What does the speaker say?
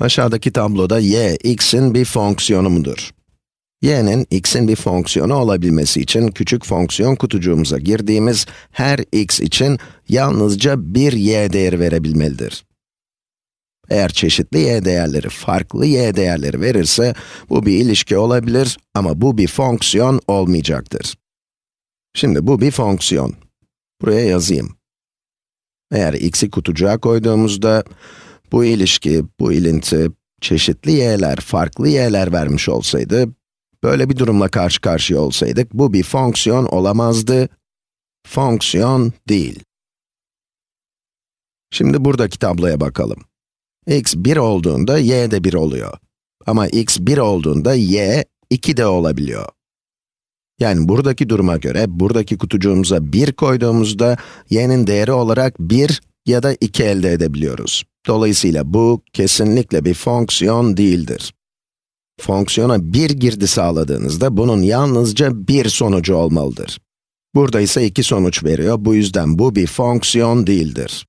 Aşağıdaki tabloda y, x'in bir fonksiyonu mudur? y'nin x'in bir fonksiyonu olabilmesi için küçük fonksiyon kutucuğumuza girdiğimiz her x için yalnızca bir y değeri verebilmelidir. Eğer çeşitli y değerleri farklı y değerleri verirse, bu bir ilişki olabilir ama bu bir fonksiyon olmayacaktır. Şimdi bu bir fonksiyon. Buraya yazayım. Eğer x'i kutucuğa koyduğumuzda, bu ilişki, bu ilinti, çeşitli y'ler, farklı y'ler vermiş olsaydı, böyle bir durumla karşı karşıya olsaydık, bu bir fonksiyon olamazdı, fonksiyon değil. Şimdi buradaki tabloya bakalım. x 1 olduğunda y de 1 oluyor. Ama x 1 olduğunda y 2 de olabiliyor. Yani buradaki duruma göre, buradaki kutucuğumuza 1 koyduğumuzda, y'nin değeri olarak 1 ya da 2 elde edebiliyoruz. Dolayısıyla bu, kesinlikle bir fonksiyon değildir. Fonksiyona bir girdi sağladığınızda, bunun yalnızca bir sonucu olmalıdır. Burada ise iki sonuç veriyor, bu yüzden bu bir fonksiyon değildir.